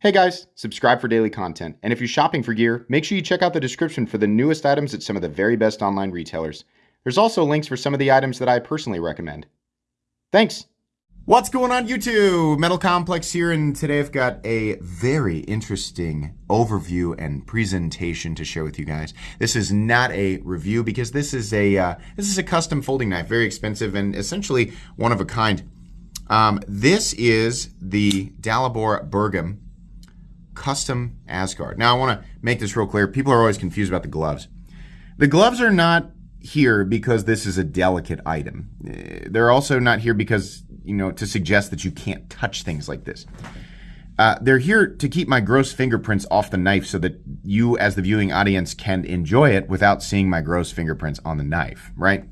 Hey guys, subscribe for daily content. And if you're shopping for gear, make sure you check out the description for the newest items at some of the very best online retailers. There's also links for some of the items that I personally recommend. Thanks. What's going on YouTube? Metal Complex here, and today I've got a very interesting overview and presentation to share with you guys. This is not a review because this is a uh, this is a custom folding knife, very expensive and essentially one of a kind. Um, this is the Dalibor Bergam custom Asgard. Now, I want to make this real clear. People are always confused about the gloves. The gloves are not here because this is a delicate item. Eh, they're also not here because, you know, to suggest that you can't touch things like this. Uh, they're here to keep my gross fingerprints off the knife so that you, as the viewing audience, can enjoy it without seeing my gross fingerprints on the knife, right?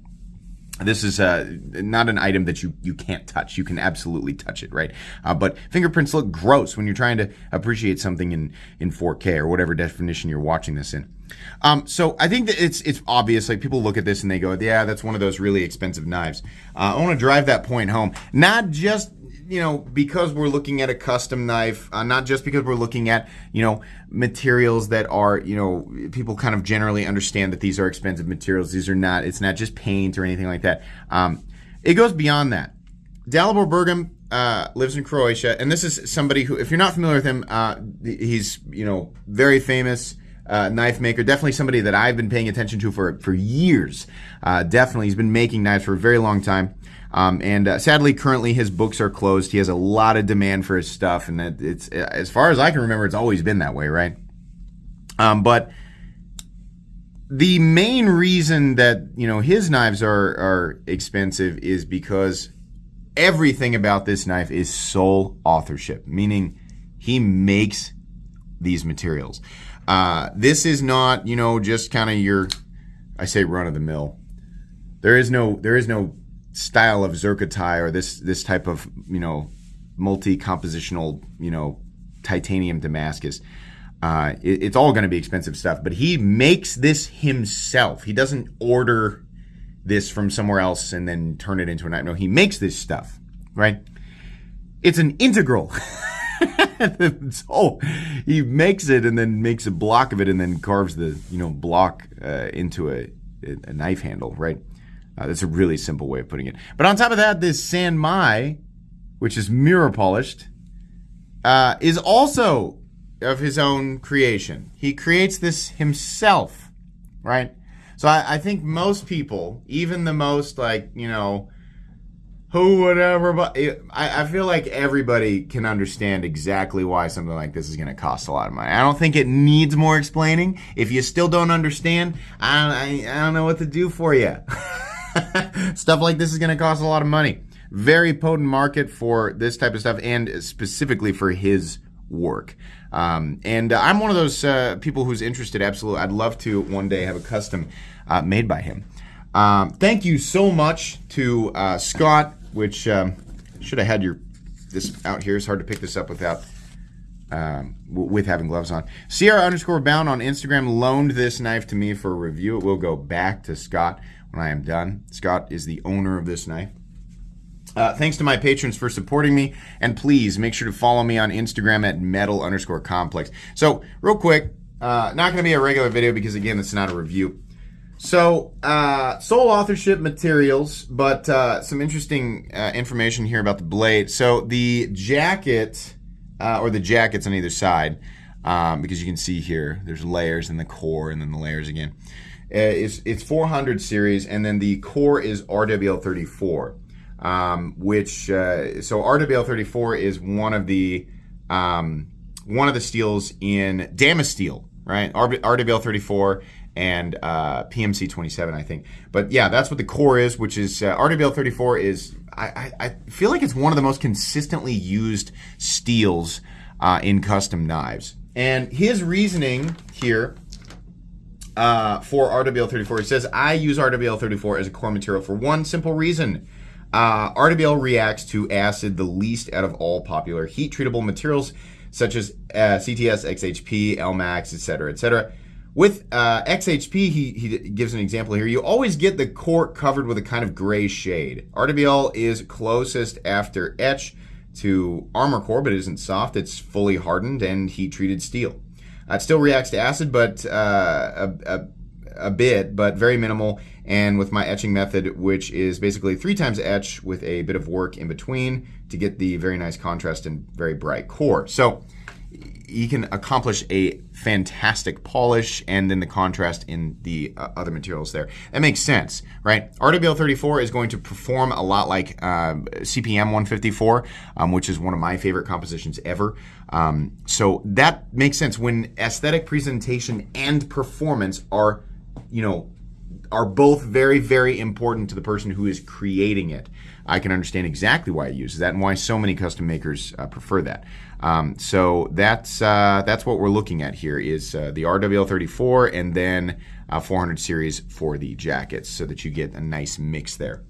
This is uh, not an item that you, you can't touch. You can absolutely touch it, right? Uh, but fingerprints look gross when you're trying to appreciate something in, in 4K or whatever definition you're watching this in. Um, so I think that it's it's obvious. Like people look at this and they go, "Yeah, that's one of those really expensive knives." Uh, I want to drive that point home, not just you know, because we're looking at a custom knife, uh, not just because we're looking at, you know, materials that are, you know, people kind of generally understand that these are expensive materials. These are not, it's not just paint or anything like that. Um, it goes beyond that. Dalibor Bergam uh, lives in Croatia, and this is somebody who, if you're not familiar with him, uh, he's, you know, very famous. Uh, knife maker. Definitely somebody that I've been paying attention to for for years. Uh, definitely, he's been making knives for a very long time. Um, and uh, sadly, currently his books are closed. He has a lot of demand for his stuff, and it's as far as I can remember, it's always been that way, right? Um, but the main reason that you know his knives are are expensive is because everything about this knife is sole authorship, meaning he makes these materials. Uh, this is not you know just kind of your I say run of the mill. There is no there is no style of zircotai or this this type of you know multi-compositional you know titanium Damascus. Uh, it, it's all going to be expensive stuff, but he makes this himself. He doesn't order this from somewhere else and then turn it into a knife. No, he makes this stuff, right? It's an integral. so he makes it and then makes a block of it and then carves the you know block uh, into a, a knife handle, right? Uh, that's a really simple way of putting it. But on top of that, this San Mai, which is mirror polished, uh, is also of his own creation. He creates this himself, right? So I, I think most people, even the most like, you know, who whatever but I, I feel like everybody can understand exactly why something like this is going to cost a lot of money i don't think it needs more explaining if you still don't understand i I, I don't know what to do for you stuff like this is going to cost a lot of money. Very potent market for this type of stuff and specifically for his work. Um, and uh, I'm one of those uh, people who's interested. Absolutely, I'd love to one day have a custom uh, made by him. Um, thank you so much to uh, Scott. Which um, should have had your this out here. It's hard to pick this up without um, with having gloves on. Sierra underscore bound on Instagram loaned this knife to me for a review. It will go back to Scott when I am done. Scott is the owner of this knife. Uh, thanks to my patrons for supporting me, and please make sure to follow me on Instagram at metal underscore complex. So, real quick, uh, not going to be a regular video because again, it's not a review. So, uh, sole authorship materials, but uh, some interesting uh, information here about the blade. So, the jacket, uh, or the jackets on either side, um, because you can see here, there's layers in the core and then the layers again. Uh, it's, it's 400 series, and then the core is RWL 34, um, which uh, so RWL 34 is one of the um, one of the steels in Damasteel, right? RWL 34 and uh, PMC 27, I think. But yeah, that's what the core is, which is uh, RWL 34 is. I, I, I, feel like it's one of the most consistently used steels uh, in custom knives. And his reasoning here uh, for RWL34. He says, I use RWL34 as a core material for one simple reason. Uh, RWL reacts to acid the least out of all popular heat treatable materials such as uh, CTS, XHP, Elmax, etc., etc. With uh, XHP, he, he gives an example here. You always get the cork covered with a kind of gray shade. RWL is closest after etch to armor core, but it isn't soft. It's fully hardened and heat treated steel. It still reacts to acid, but uh, a, a, a, bit, but very minimal. And with my etching method, which is basically three times etch with a bit of work in between to get the very nice contrast and very bright core. So you can accomplish a fantastic polish and then the contrast in the uh, other materials there. That makes sense, right? RWL34 is going to perform a lot like uh, CPM 154, um, which is one of my favorite compositions ever. Um, so that makes sense when aesthetic presentation and performance are, you know, are both very, very important to the person who is creating it. I can understand exactly why it uses that and why so many custom makers uh, prefer that. Um, so that's uh, that's what we're looking at here is uh, the RWL34 and then 400 series for the jackets so that you get a nice mix there.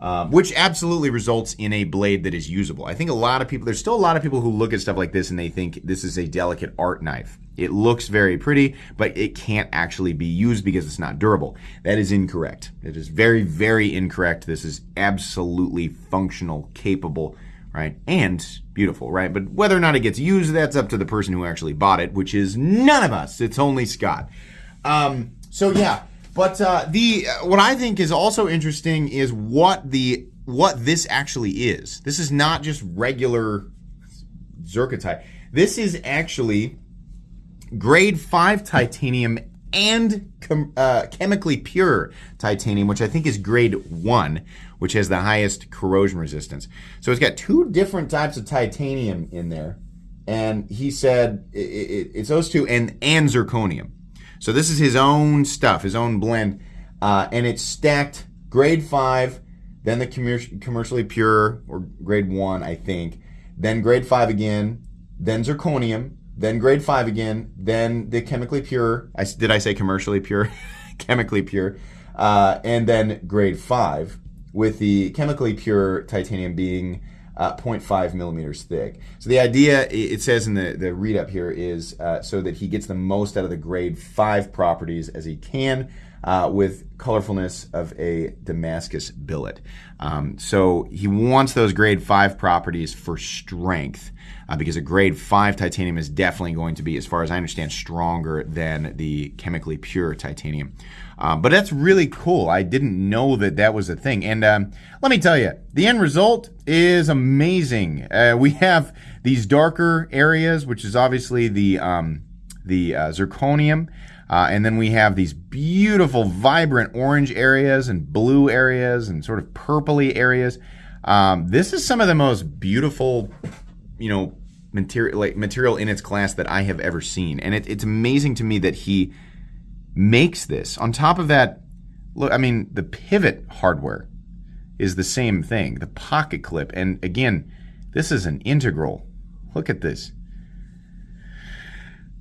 Um, which absolutely results in a blade that is usable. I think a lot of people, there's still a lot of people who look at stuff like this and they think this is a delicate art knife. It looks very pretty, but it can't actually be used because it's not durable. That is incorrect. It is very, very incorrect. This is absolutely functional, capable, right? And beautiful, right? But whether or not it gets used, that's up to the person who actually bought it, which is none of us. It's only Scott. Um, so yeah, but uh, the uh, what I think is also interesting is what the what this actually is. This is not just regular zirconite. This is actually grade 5 titanium and uh, chemically pure titanium, which I think is grade 1, which has the highest corrosion resistance. So it's got two different types of titanium in there. And he said it, it, it's those two and, and zirconium. So this is his own stuff, his own blend. Uh, and it's stacked grade 5, then the commer- commercially pure, or grade 1, I think, then grade 5 again, then zirconium, then grade five again, then the chemically pure. I, did I say commercially pure? chemically pure. Uh, and then grade five, with the chemically pure titanium being uh, 0.5 millimeters thick. So the idea, it says in the, the read up here, is uh, so that he gets the most out of the grade 5 properties as he can uh, with colorfulness of a Damascus billet. Um, so he wants those grade 5 properties for strength uh, because a grade 5 titanium is definitely going to be, as far as I understand, stronger than the chemically pure titanium. Um, but that's really cool. I didn't know that that was a thing. And um, let me tell you, the end result is amazing. Uh, we have these darker areas, which is obviously the um, the uh, zirconium. Uh, and then we have these beautiful, vibrant orange areas and blue areas and sort of purpley areas. Um, this is some of the most beautiful, you know, material like material in its class that I have ever seen, and it, it's amazing to me that he makes this. On top of that, look, I mean, the pivot hardware is the same thing, the pocket clip, and again, this is an integral. Look at this.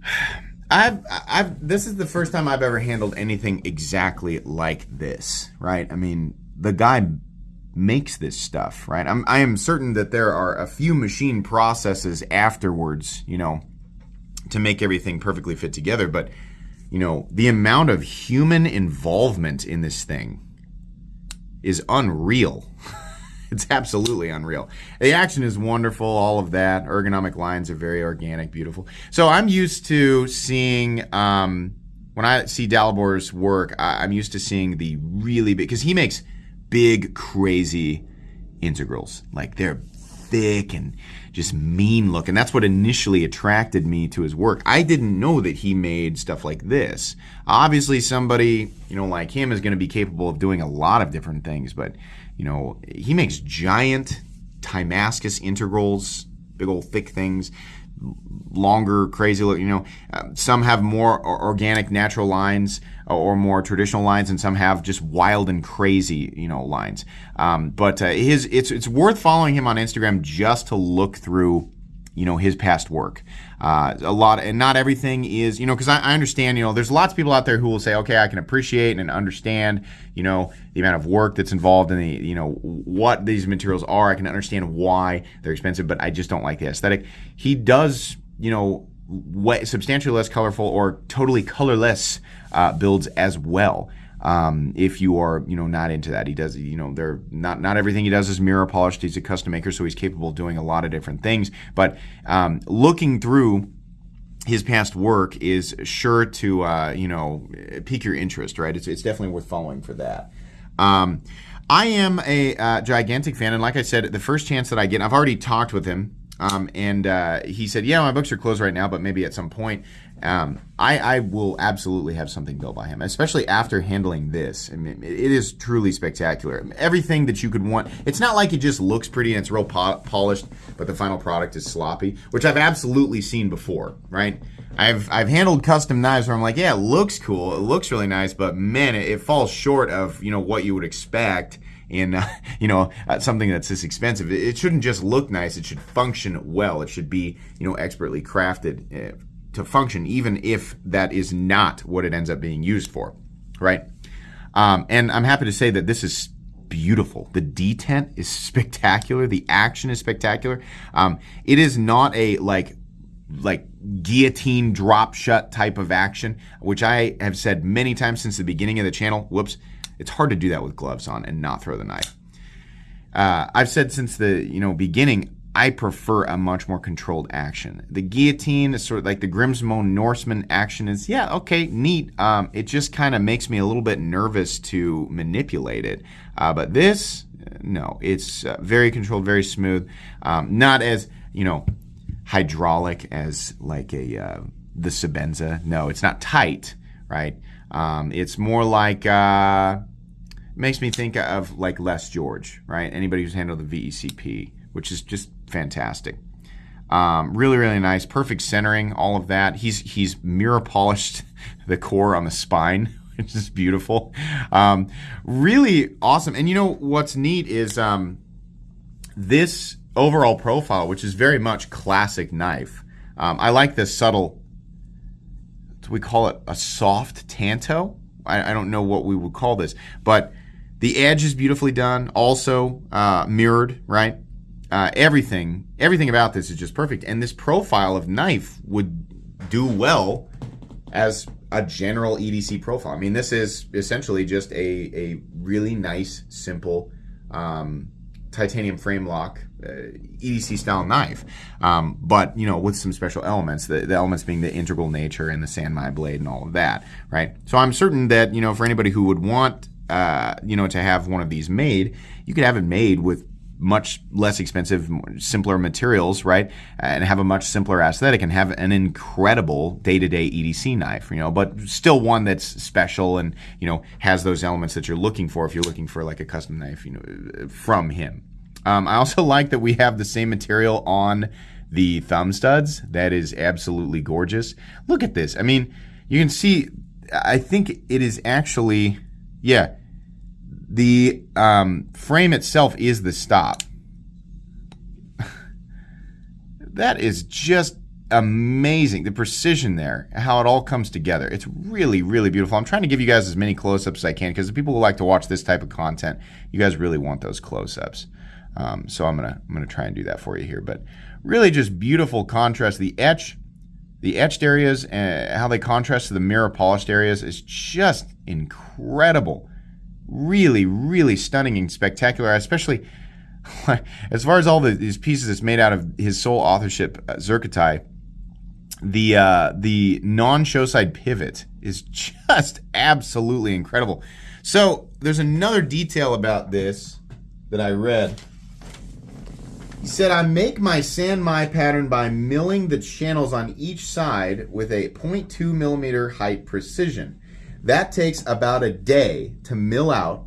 I've, I've, this is the first time I've ever handled anything exactly like this, right? I mean, the guy makes this stuff, right? I'm, I am certain that there are a few machine processes afterwards, you know, to make everything perfectly fit together. But, you know, the amount of human involvement in this thing is unreal. it's absolutely unreal. The action is wonderful, all of that. Ergonomic lines are very organic, beautiful. So I'm used to seeing, um, when I see Dalibor's work, I, I'm used to seeing the really big, because he makes big, crazy integrals. Like they're thick and just mean looking. That's what initially attracted me to his work. I didn't know that he made stuff like this. Obviously, somebody, you know, like him is going to be capable of doing a lot of different things, but, you know, he makes giant Timascus integrals, big old thick things longer, crazy look. You know, uh, some have more organic, natural lines or more traditional lines, and some have just wild and crazy, you know, lines. Um, but uh, his it's it's worth following him on Instagram just to look through you know his past work uh, a lot and not everything is you know because I, I, understand you know there's lots of people out there who will say okay i can appreciate and understand you know the amount of work that's involved in the you know what these materials are. I can understand why they're expensive but i just don't like the aesthetic. He does you know way, substantially less colorful or totally colorless uh, builds as well Um, if you are, you know, not into that, he does, you know, there not not everything he does is mirror polished. He's a custom maker, so he's capable of doing a lot of different things. But um, looking through his past work is sure to, uh, you know, pique your interest, right? It's, it's definitely worth following for that. Um, I am a uh, gigantic fan, and like I said, the first chance that I get, I've already talked with him, um, and uh, he said, "Yeah, my books are closed right now, but maybe at some point." Um, I, I, will absolutely have something built by him, especially after handling this. I mean, it is truly spectacular. Everything that you could want. It's not like it just looks pretty and it's real po- polished, but the final product is sloppy, which I've absolutely seen before, right? I've I've handled custom knives where I'm like, yeah, it looks cool, it looks really nice, but man, it, it falls short of you know what you would expect in uh, you know uh, something that's this expensive. It, it, shouldn't just look nice; it should function well. It should be you know expertly crafted uh, to function, even if that is not what it ends up being used for, right? Um, and I'm happy to say that this is beautiful. The detent is spectacular. The action is spectacular. Um, it is not a like like guillotine drop shut type of action, which I have said many times since the beginning of the channel. Whoops, it's hard to do that with gloves on and not throw the knife. Uh, I've said since the you know beginning, I prefer a much more controlled action. The guillotine is sort of like the Grimsmo Norseman action is, yeah, okay, neat. Um, it just kind of makes me a little bit nervous to manipulate it. Uh, but this, no, it's uh, very controlled, very smooth. Um, not as, you know, hydraulic as like a uh, the Sebenza. No, it's not tight, right? Um, it's more like uh, makes me think of like Les George, right? Anybody who's handled the VECP, which is just fantastic. Um, really, really nice. Perfect centering, all of that. He's he's mirror polished the core on the spine, which is beautiful. Um, really awesome. And you know what's neat is um, this overall profile, which is very much classic knife. Um, I like this subtle. We call it a soft tanto. I, I, don't know what we would call this, but the edge is beautifully done. Also uh, mirrored, right? Uh, everything, everything about this is just perfect. And this profile of knife would do well as a general EDC profile. I mean, this is essentially just a, a really nice, simple um, titanium frame lock uh, EDC style knife, um, but you know with some special elements. The, the, elements being the integral nature and the Sanmai blade and all of that, right? So I'm certain that you know for anybody who would want uh, you know to have one of these made, you could have it made with much less expensive, simpler materials, right? And have a much simpler aesthetic and have an incredible day-to-day EDC knife, you know, but still one that's special and, you know, has those elements that you're looking for if you're looking for like a custom knife, you know, from him. Um, I also like that we have the same material on the thumb studs. That is absolutely gorgeous. Look at this. I mean, you can see, I think it is actually, yeah, the um, frame itself is the stop. that is just amazing. The precision there, how it all comes together. It's really, really beautiful. I'm trying to give you guys as many close-ups as I can because the people who like to watch this type of content, you guys really want those close-ups. Um, so I'm gonna I'm gonna try and do that for you here. But really, just beautiful contrast. The etch, the etched areas, and how they contrast to the mirror polished areas is just incredible really, really stunning and spectacular, especially as far as all the, these pieces it's made out of his sole authorship, uh, Zircotai. The uh, the non-show side pivot is just absolutely incredible. So there's another detail about this that I read. He said, I make my Sanmai pattern by milling the channels on each side with a 0.2 millimeter height precision. That takes about a day to mill out,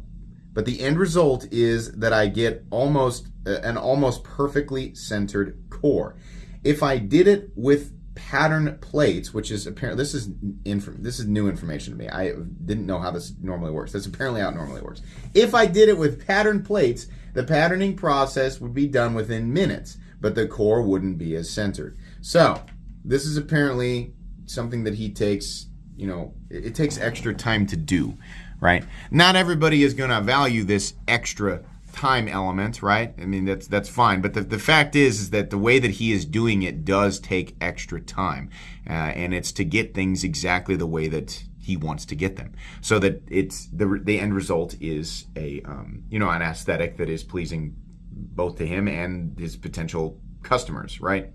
but the end result is that I get almost uh, an almost perfectly centered core. If I did it with pattern plates, which is apparently this is this is new information to me. I didn't know how this normally works. That's apparently how it normally works. If I did it with pattern plates, the patterning process would be done within minutes, but the core wouldn't be as centered. So this is apparently something that he takes you know, it, it takes extra time to do, right? Not everybody is going to value this extra time element, right? I mean, that's that's fine. But the, the fact is, is that the way that he is doing it does take extra time, uh, and it's to get things exactly the way that he wants to get them so that it's the the end result is a um, you know an aesthetic that is pleasing both to him and his potential customers right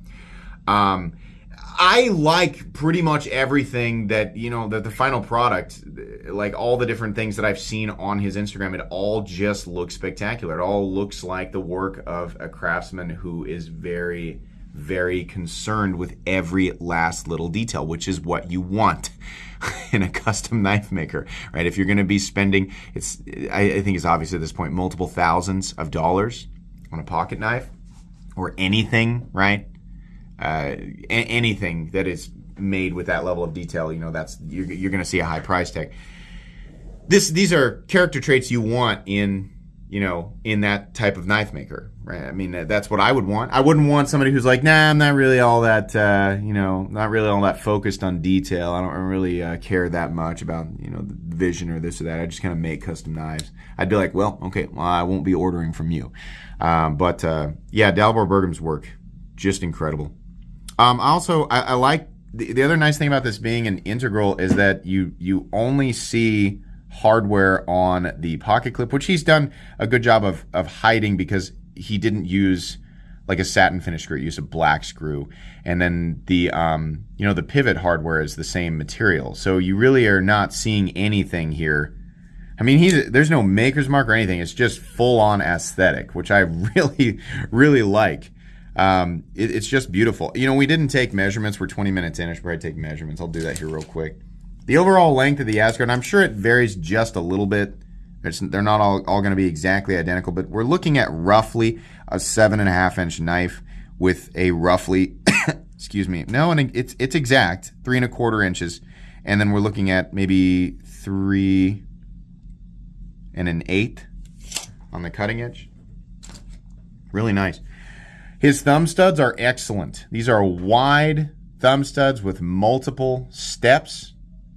um, I like pretty much everything that you know that the final product, like all the different things that I've seen on his Instagram. It all just looks spectacular. It all looks like the work of a craftsman who is very, very concerned with every last little detail, which is what you want in a custom knife maker, right? If you're going to be spending, it's I, I think it's obvious at this point, multiple thousands of dollars on a pocket knife or anything, right? Uh, a- anything that is made with that level of detail, you know, that's you're, you're going to see a high price tag. This these are character traits you want in you know in that type of knife maker, right? I mean, that's what I would want. I wouldn't want somebody who's like, nah, I'm not really all that, uh, you know, not really all that focused on detail. I don't really uh, care that much about you know the vision or this or that. I just kind of make custom knives. I'd be like, well, okay, well, I won't be ordering from you. Um, but uh, yeah, Dalibor Bergam's work just incredible. Um, also, I, I like the, the, other nice thing about this being an integral is that you you only see hardware on the pocket clip, which he's done a good job of of hiding because he didn't use like a satin finish screw, he used a black screw, and then the um, you know the pivot hardware is the same material, so you really are not seeing anything here. I mean, he's there's no maker's mark or anything. It's just full on aesthetic, which I really really like. Um, it, it's just beautiful. You know, we didn't take measurements. We're 20 minutes in. I should probably take measurements. I'll do that here real quick. The overall length of the Asgard, and I'm sure it varies just a little bit. It's, they're not all, all going to be exactly identical, but we're looking at roughly a seven and a half inch knife with a roughly, excuse me, no, and it's it's exact three and a quarter inches, and then we're looking at maybe three and an eighth on the cutting edge. Really nice. His thumb studs are excellent. These are wide thumb studs with multiple steps,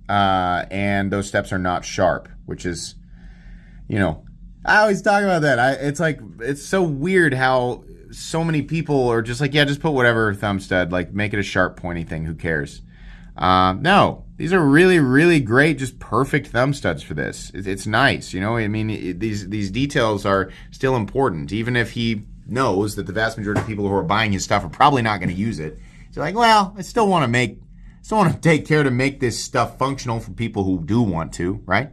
uh, and those steps are not sharp, which is, you know, I always talk about that. I, it's like it's so weird how so many people are just like, yeah, just put whatever thumb stud, like make it a sharp, pointy thing. Who cares? Uh, no, these are really, really great, just perfect thumb studs for this. It, it's nice, you know. I mean, it, these these details are still important, even if he knows that the vast majority of people who are buying his stuff are probably not going to use it. So like, well, I still want to make, still want to take care to make this stuff functional for people who do want to, right?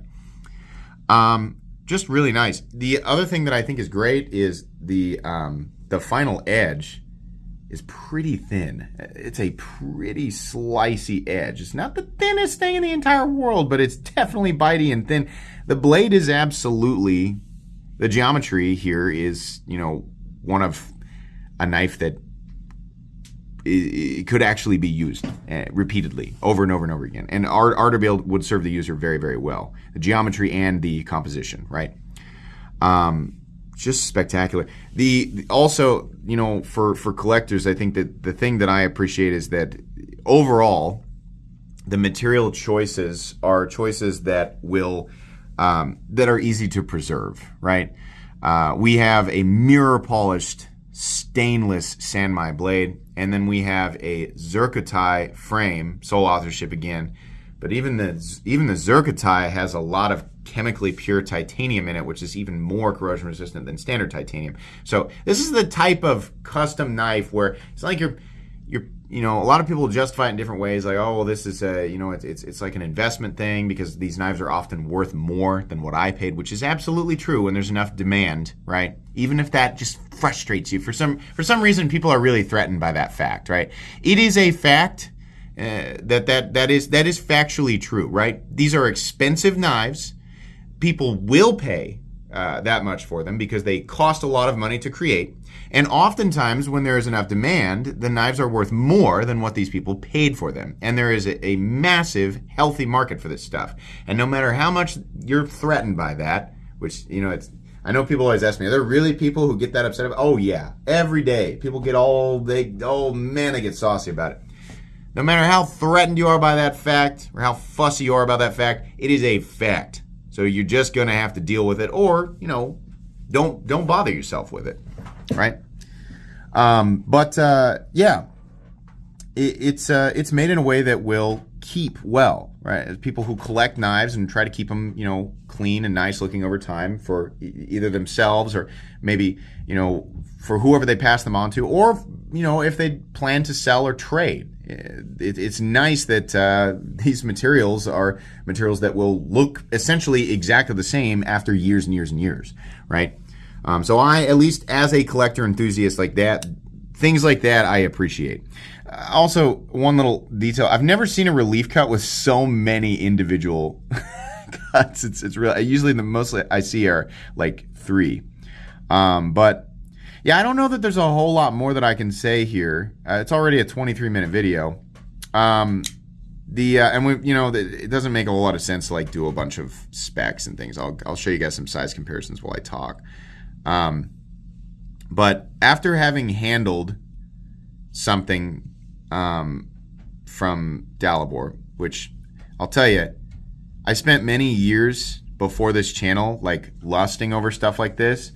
Um, just really nice. The other thing that I think is great is the um, the final edge is pretty thin. It's a pretty slicey edge. It's not the thinnest thing in the entire world, but it's definitely bitey and thin. The blade is absolutely the geometry here is, you know, one of a knife that it could actually be used uh, repeatedly over and over and over again. And Art, build would serve the user very, very well. The geometry and the composition, right? Um, just spectacular. The also, you know, for for collectors, I think that the thing that I appreciate is that overall, the material choices are choices that will um, that are easy to preserve, right? Uh, we have a mirror polished stainless Sanmai blade, and then we have a Zircotai frame, sole authorship again. But even the even the Zircotai has a lot of chemically pure titanium in it, which is even more corrosion resistant than standard titanium. So this is the type of custom knife where it's like you're you know, a lot of people justify it in different ways, like, oh, well, this is a, you know, it's, it's, it's like an investment thing because these knives are often worth more than what I paid, which is absolutely true when there's enough demand, right? Even if that just frustrates you for some for some reason, people are really threatened by that fact, right? It is a fact uh, that that that is that is factually true, right? These are expensive knives. People will pay uh, that much for them because they cost a lot of money to create. And oftentimes, when there is enough demand, the knives are worth more than what these people paid for them. And there is a, a massive, healthy market for this stuff. And no matter how much you're threatened by that, which, you know, it's, I know people always ask me, are there really people who get that upset about Oh, yeah. Every day. People get all, they, oh man, they get saucy about it. No matter how threatened you are by that fact or how fussy you are about that fact, it is a fact. So you're just going to have to deal with it or, you know, don't don't bother yourself with it right? Um, but uh, yeah, it, it's uh, it's made in a way that will keep well, right? As people who collect knives and try to keep them, you know, clean and nice looking over time for either themselves or maybe, you know, for whoever they pass them on to, or you know, if they plan to sell or trade. It, it's nice that uh, these materials are materials that will look essentially exactly the same after years and years and years, right? Um, so I, at least as a collector enthusiast like that, things like that I appreciate. Uh, also, one little detail: I've never seen a relief cut with so many individual cuts. It's it's real. Usually, the most I see are like three. Um, but yeah, I don't know that there's a whole lot more that I can say here. Uh, it's already a 23 minute video. Um, the uh, and we you know the, it doesn't make a whole lot of sense to like do a bunch of specs and things. I'll I'll show you guys some size comparisons while I talk. Um, but after having handled something um, from Dalibor, which I'll tell you, I spent many years before this channel like lusting over stuff like this.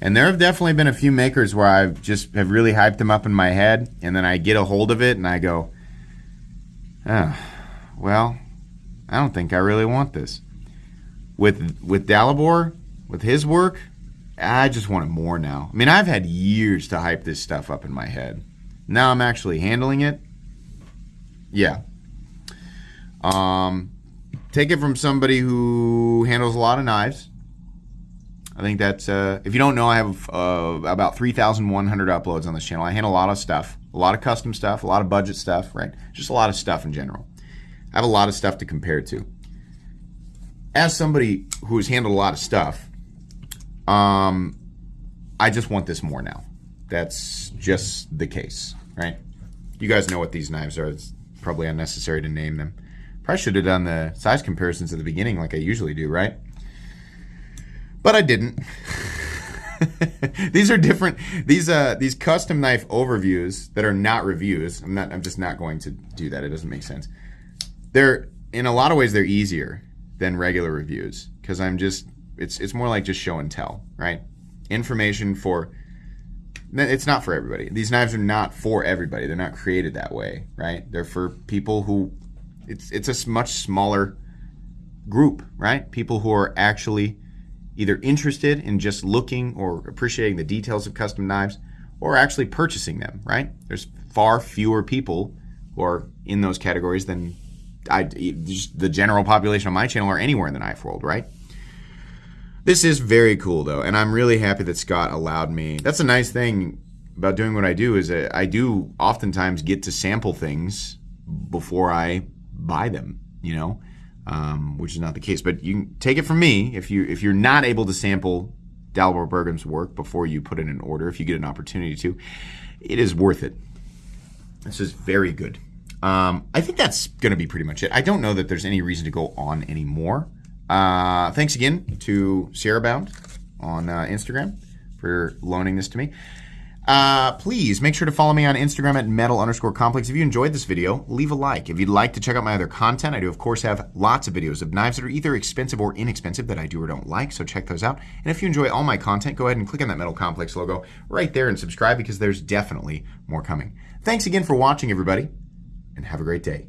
And there have definitely been a few makers where I've just have really hyped them up in my head, and then I get a hold of it and I go, oh, well, I don't think I really want this. With with Dalibor, with his work, I just want it more now. I mean, I've had years to hype this stuff up in my head. Now I'm actually handling it. Yeah. Um, take it from somebody who handles a lot of knives. I think that's, uh, if you don't know, I have uh, about 3,100 uploads on this channel. I handle a lot of stuff, a lot of custom stuff, a lot of budget stuff, right? Just a lot of stuff in general. I have a lot of stuff to compare to. As somebody who has handled a lot of stuff, um, I just want this more now. That's just the case, right? You guys know what these knives are. It's probably unnecessary to name them. Probably should have done the size comparisons at the beginning like I usually do, right? But I didn't. these are different. These uh these custom knife overviews that are not reviews. I'm not. I'm just not going to do that. It doesn't make sense. They're in a lot of ways they're easier than regular reviews because I'm just it's it's more like just show and tell, right? Information for it's not for everybody. These knives are not for everybody. They're not created that way, right? They're for people who it's it's a much smaller group, right? People who are actually either interested in just looking or appreciating the details of custom knives or actually purchasing them, right? There's far fewer people who are in those categories than I, the general population on my channel or anywhere in the knife world, right? This is very cool though, and I'm really happy that Scott allowed me. That's a nice thing about doing what I do is that I do oftentimes get to sample things before I buy them, you know, um, which is not the case. But you can take it from me if you if you're not able to sample Dalibor Bergam's work before you put in an order, if you get an opportunity to, it is worth it. This is very good. Um, I think that's going to be pretty much it. I don't know that there's any reason to go on anymore. Uh, thanks again to Sierra Bound on uh, Instagram for loaning this to me. Uh, please make sure to follow me on Instagram at metal underscore complex. If you enjoyed this video, leave a like. If you'd like to check out my other content, I do, of course, have lots of videos of knives that are either expensive or inexpensive that I do or don't like, so check those out. And if you enjoy all my content, go ahead and click on that Metal Complex logo right there and subscribe because there's definitely more coming. Thanks again for watching, everybody, and have a great day.